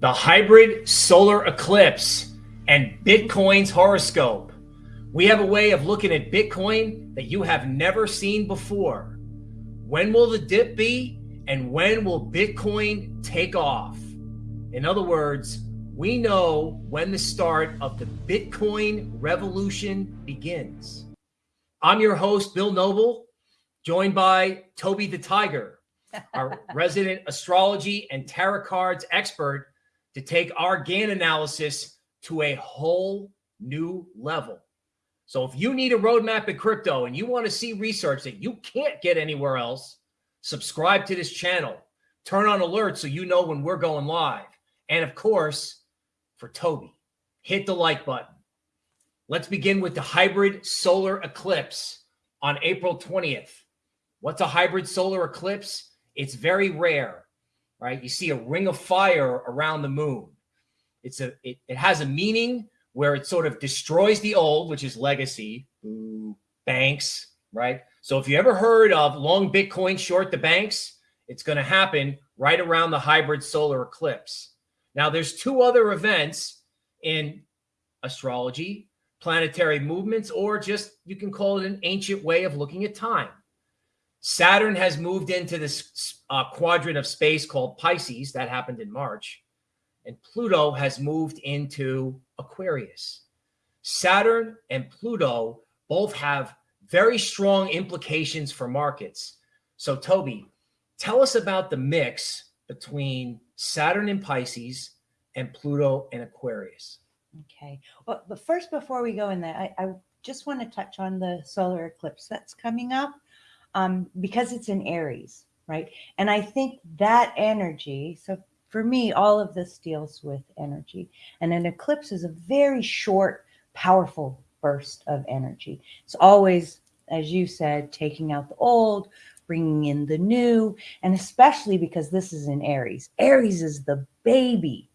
the hybrid solar eclipse, and Bitcoin's horoscope. We have a way of looking at Bitcoin that you have never seen before. When will the dip be? And when will Bitcoin take off? In other words, we know when the start of the Bitcoin revolution begins. I'm your host, Bill Noble, joined by Toby the Tiger, our resident astrology and tarot cards expert to take our Gann analysis to a whole new level. So if you need a roadmap in crypto and you want to see research that you can't get anywhere else, subscribe to this channel. Turn on alerts so you know when we're going live. And of course, for Toby, hit the like button. Let's begin with the hybrid solar eclipse on April 20th. What's a hybrid solar eclipse? It's very rare right? You see a ring of fire around the moon. It's a it, it has a meaning where it sort of destroys the old, which is legacy, Ooh, banks, right? So if you ever heard of long Bitcoin short the banks, it's going to happen right around the hybrid solar eclipse. Now, there's two other events in astrology, planetary movements, or just you can call it an ancient way of looking at time. Saturn has moved into this uh, quadrant of space called Pisces. That happened in March. And Pluto has moved into Aquarius. Saturn and Pluto both have very strong implications for markets. So, Toby, tell us about the mix between Saturn and Pisces and Pluto and Aquarius. Okay. Well, but first, before we go in there, I, I just want to touch on the solar eclipse that's coming up um, because it's in Aries, right? And I think that energy, so for me, all of this deals with energy. And an eclipse is a very short, powerful burst of energy. It's always, as you said, taking out the old, bringing in the new, and especially because this is in Aries. Aries is the baby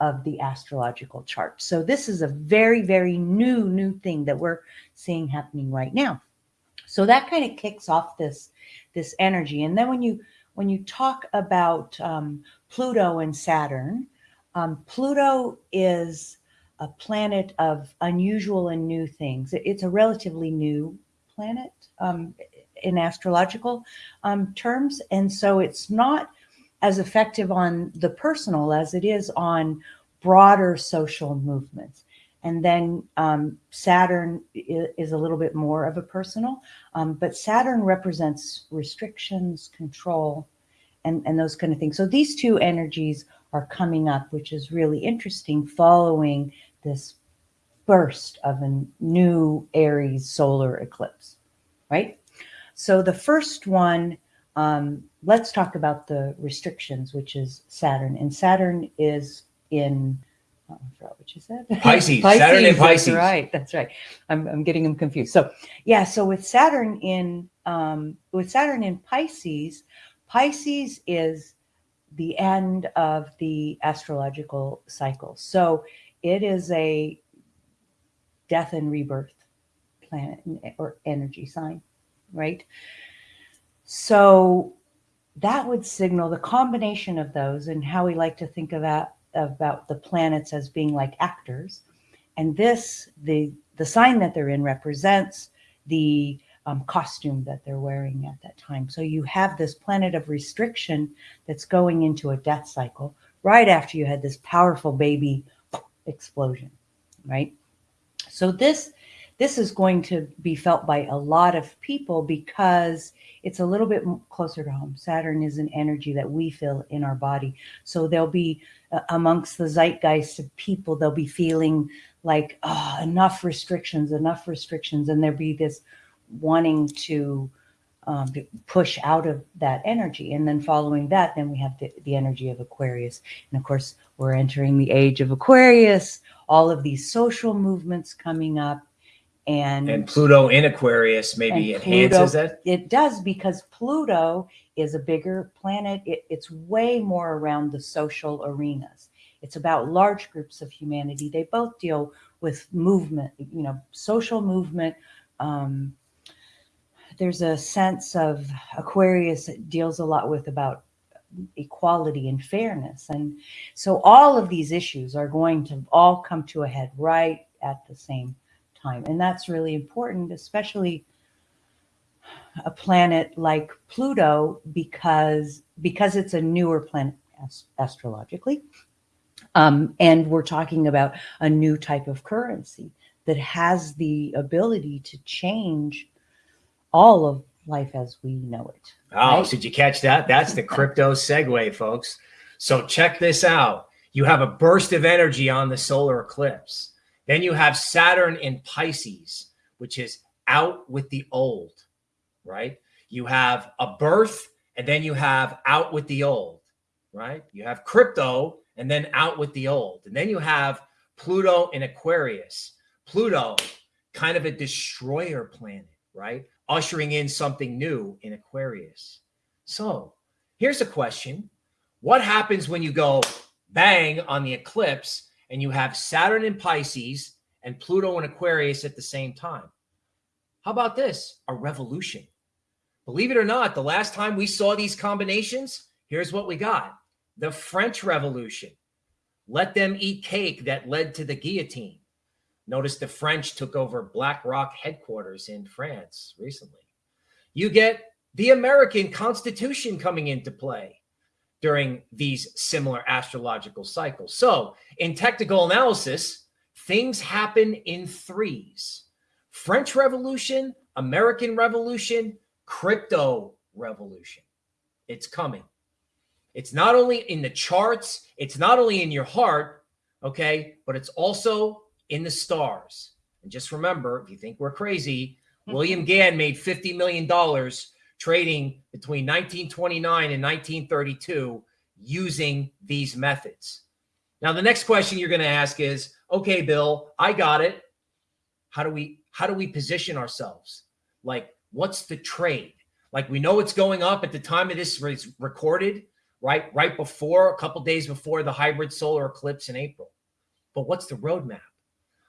of the astrological chart. So this is a very, very new, new thing that we're seeing happening right now. So that kind of kicks off this this energy. And then when you when you talk about um, Pluto and Saturn, um, Pluto is a planet of unusual and new things. It's a relatively new planet um, in astrological um, terms, and so it's not as effective on the personal as it is on broader social movements. And then um, Saturn is a little bit more of a personal, um, but Saturn represents restrictions, control, and, and those kind of things. So these two energies are coming up, which is really interesting following this burst of a new Aries solar eclipse, right? So the first one, um, let's talk about the restrictions, which is Saturn. And Saturn is in I forgot what you said. Pisces, Pisces Saturn in Pisces. That's right. That's right. I'm, I'm getting them confused. So yeah, so with Saturn in um, with Saturn in Pisces, Pisces is the end of the astrological cycle. So it is a death and rebirth planet or energy sign, right? So that would signal the combination of those and how we like to think of that about the planets as being like actors. And this, the, the sign that they're in represents the um, costume that they're wearing at that time. So you have this planet of restriction that's going into a death cycle right after you had this powerful baby explosion, right? So this this is going to be felt by a lot of people because it's a little bit closer to home. Saturn is an energy that we feel in our body. So there'll be uh, amongst the zeitgeist of people, they'll be feeling like, oh, enough restrictions, enough restrictions. And there'll be this wanting to um, push out of that energy. And then following that, then we have the, the energy of Aquarius. And of course, we're entering the age of Aquarius, all of these social movements coming up and and Pluto in Aquarius maybe enhances Pluto, it. It does because Pluto is a bigger planet. It, it's way more around the social arenas. It's about large groups of humanity. They both deal with movement, you know, social movement. Um, there's a sense of Aquarius deals a lot with about equality and fairness. And so all of these issues are going to all come to a head right at the same time. And that's really important, especially a planet like Pluto, because, because it's a newer planet astrologically. Um, and we're talking about a new type of currency that has the ability to change all of life as we know it. Oh, right? so did you catch that? That's the crypto segue, folks. So check this out. You have a burst of energy on the solar eclipse. Then you have Saturn in Pisces, which is out with the old, right? You have a birth and then you have out with the old, right? You have crypto and then out with the old. And then you have Pluto in Aquarius. Pluto, kind of a destroyer planet, right? Ushering in something new in Aquarius. So here's a question. What happens when you go bang on the eclipse and you have Saturn in Pisces and Pluto in Aquarius at the same time? How about this? A revolution. Believe it or not, the last time we saw these combinations, here's what we got. The French Revolution. Let them eat cake that led to the guillotine. Notice the French took over BlackRock headquarters in France recently. You get the American Constitution coming into play during these similar astrological cycles. So in technical analysis, things happen in threes. French Revolution, American Revolution, crypto revolution. It's coming. It's not only in the charts, it's not only in your heart, okay, but it's also in the stars. And just remember, if you think we're crazy, mm-hmm. William Gann made $50 million trading between 1929 and 1932 using these methods. Now, the next question you're going to ask is, okay, Bill, I got it. How do we, how do we position ourselves? Like, what's the trade? Like we know it's going up at the time of this is recorded, right? Right before, a couple days before the hybrid solar eclipse in April. But what's the roadmap?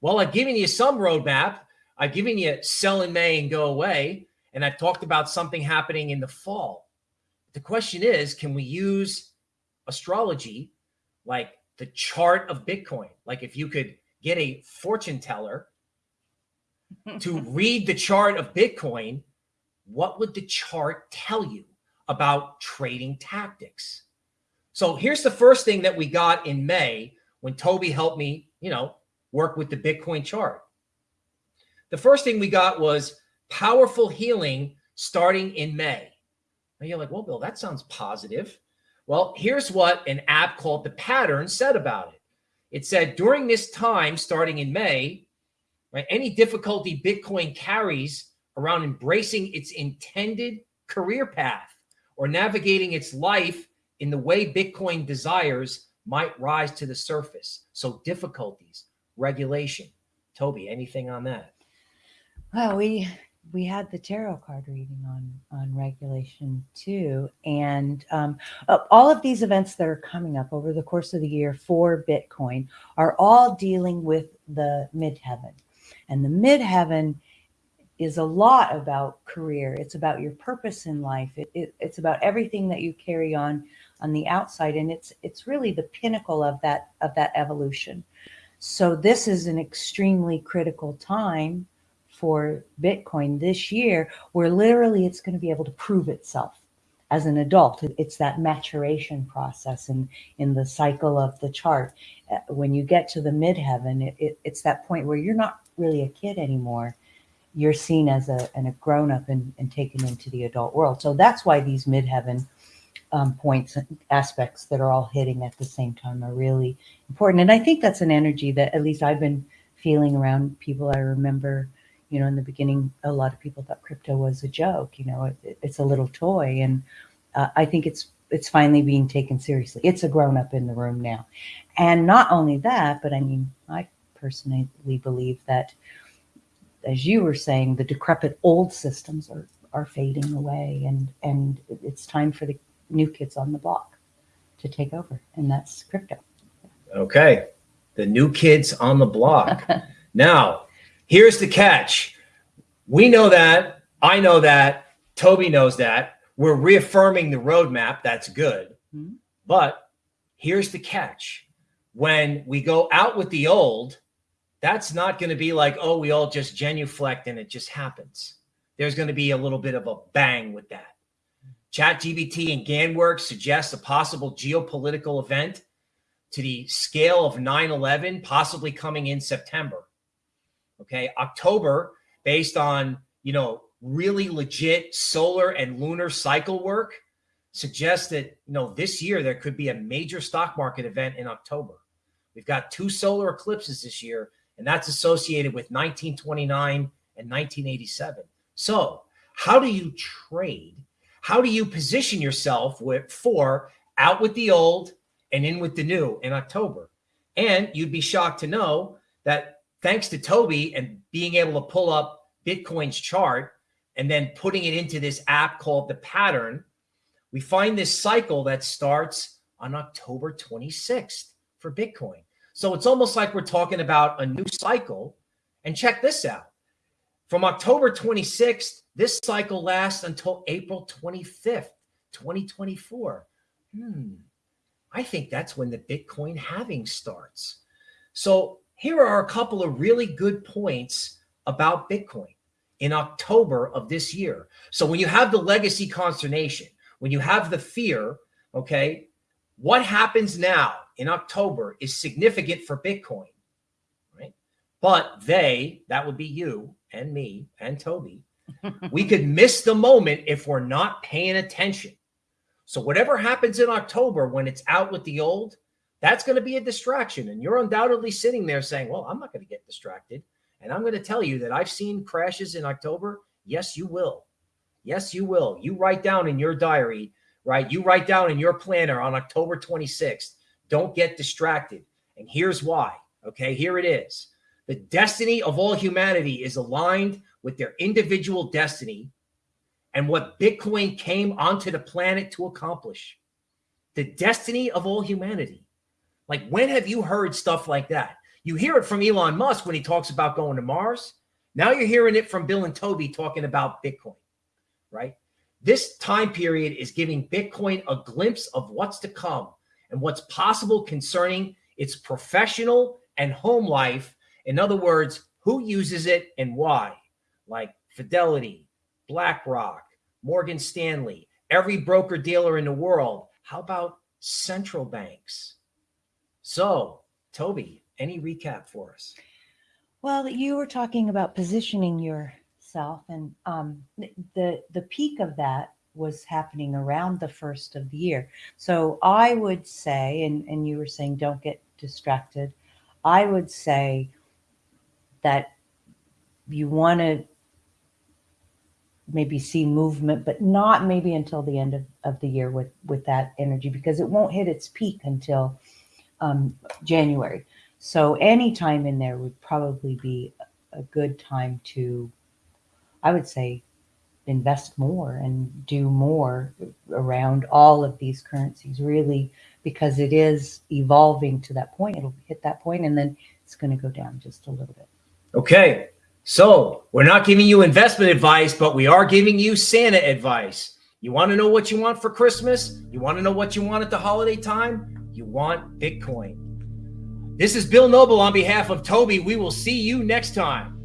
Well, I've given you some roadmap. I've given you sell in May and go away. And I've talked about something happening in the fall. The question is, can we use astrology like the chart of Bitcoin? Like if you could get a fortune teller to read the chart of Bitcoin, what would the chart tell you about trading tactics? So here's the first thing that we got in May when Toby helped me, you know, work with the Bitcoin chart. The first thing we got was powerful healing starting in May. And you're like, well, Bill, that sounds positive. Well, here's what an app called The Pattern said about it. It said during this time, starting in May, right, any difficulty Bitcoin carries around embracing its intended career path or navigating its life in the way Bitcoin desires might rise to the surface. So difficulties, regulation. Toby, anything on that? Well, we we had the tarot card reading on on regulation too, and um, all of these events that are coming up over the course of the year for Bitcoin are all dealing with the midheaven, and the midheaven is a lot about career. It's about your purpose in life. It, it, it's about everything that you carry on on the outside, and it's it's really the pinnacle of that of that evolution. So this is an extremely critical time for Bitcoin this year, where literally it's going to be able to prove itself as an adult. It's that maturation process in, in the cycle of the chart. Uh, when you get to the midheaven, it, it, it's that point where you're not really a kid anymore. You're seen as a, and a grown up and, and taken into the adult world. So that's why these midheaven um, points and aspects that are all hitting at the same time are really important. And I think that's an energy that at least I've been feeling around people. I remember, you know, in the beginning, a lot of people thought crypto was a joke. You know, it, it's a little toy, and uh, I think it's it's finally being taken seriously. It's a grown up in the room now, and not only that, but I mean, I personally believe that, as you were saying, the decrepit old systems are are fading away, and and it's time for the new kids on the block to take over, and that's crypto. Okay. The new kids on the block. now, here's the catch. We know that. I know that. Toby knows that. We're reaffirming the roadmap. That's good. Mm-hmm. But here's the catch when we go out with the old, that's not going to be like, oh, we all just genuflect and it just happens. There's going to be a little bit of a bang with that. ChatGPT and Gann works suggest a possible geopolitical event to the scale of 9 11, possibly coming in September. Okay. October, based on, you know, really legit solar and lunar cycle work, suggests that, you know, this year there could be a major stock market event in October. We've got two solar eclipses this year, and that's associated with 1929 and 1987. So, how do you trade? How do you position yourself with for out with the old and in with the new in October? And you'd be shocked to know that thanks to Toby and being able to pull up Bitcoin's chart and then putting it into this app called the pattern, we find this cycle that starts on October 26th for Bitcoin. So it's almost like we're talking about a new cycle. And check this out. From October 26th, this cycle lasts until April 25th, 2024. Hmm. I think that's when the Bitcoin halving starts. So here are a couple of really good points about Bitcoin in October of this year. So when you have the legacy consternation, when you have the fear, okay, what happens now in October is significant for Bitcoin, right? But they, that would be you and me and Toby, we could miss the moment if we're not paying attention. So whatever happens in October when it's out with the old, that's going to be a distraction. And you're undoubtedly sitting there saying, well, I'm not going to get distracted. And I'm going to tell you that I've seen crashes in October. Yes, you will. Yes, you will. You write down in your diary, right? You write down in your planner on October 26th. Don't get distracted. And here's why. Okay, here it is. The destiny of all humanity is aligned with their individual destiny and what Bitcoin came onto the planet to accomplish. The destiny of all humanity. Like, when have you heard stuff like that? You hear it from Elon Musk when he talks about going to Mars. Now you're hearing it from Bill and Toby talking about Bitcoin right? This time period is giving Bitcoin a glimpse of what's to come and what's possible concerning its professional and home life. In other words, who uses it and why, like Fidelity, BlackRock, Morgan Stanley, every broker dealer in the world. How about central banks? So, Toby, any recap for us? Well, you were talking about positioning yourself. And um, the the peak of that was happening around the first of the year. So I would say, and, and you were saying don't get distracted. I would say that you want to maybe see movement, but not maybe until the end of, of the year with, with that energy because it won't hit its peak until um, January. So any time in there would probably be a good time to I would say invest more and do more around all of these currencies, really, because it is evolving to that point. It'll hit that point and then it's going to go down just a little bit. Okay. So we're not giving you investment advice, but we are giving you Santa advice. You want to know what you want for Christmas? You want to know what you want at the holiday time? You want Bitcoin. This is Bill Noble on behalf of Toby. We will see you next time.